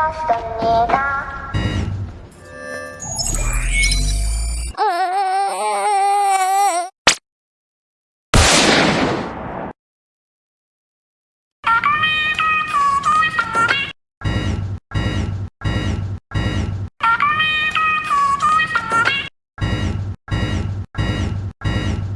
lost on me.